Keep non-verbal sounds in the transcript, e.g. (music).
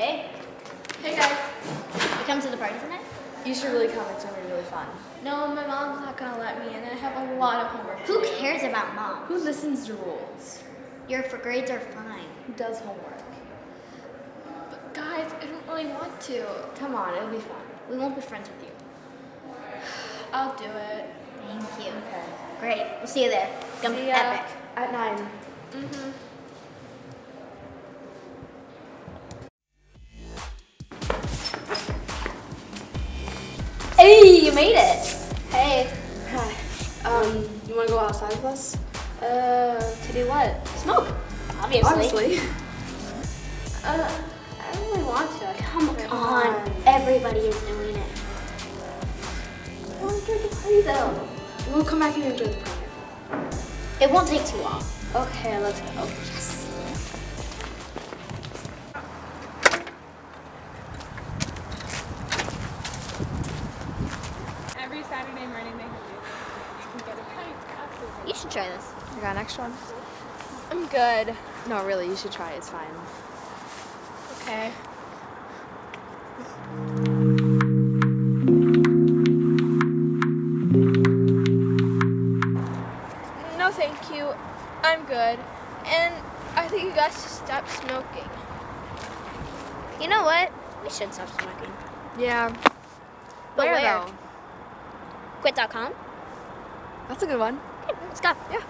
Hey, Hey guys. you come to the party tonight? You should really come. It's gonna be really fun. No, my mom's not gonna let me, and I have a lot of homework. Who cares about mom? Who listens to rules? Your for grades are fine. Who does homework? But guys, I don't really want to. Come on, it'll be fun. We won't be friends with you. (sighs) I'll do it. Thank you. Okay. Great. We'll see you there. It's gonna See be epic. At nine. Mm-hmm. Hey, you made it. Hey. Hi. Um, you wanna go outside with us? Uh, to do what? Smoke. Obviously. Honestly. Uh, I don't really want to. Come Come on. on. Everybody is doing it. I want to enjoy the party though. We'll come back and enjoy the party. It won't take too long. Okay, let's go. Yes. Saturday morning they have music. You can get a pint after. You should try this. I got an extra one? I'm good. No, really, you should try. It's fine. Okay. No, thank you. I'm good. And I think you guys should stop smoking. You know what? We should stop smoking. Yeah. But where, where? Quit.com. That's a good one. Okay, let's go. Yeah.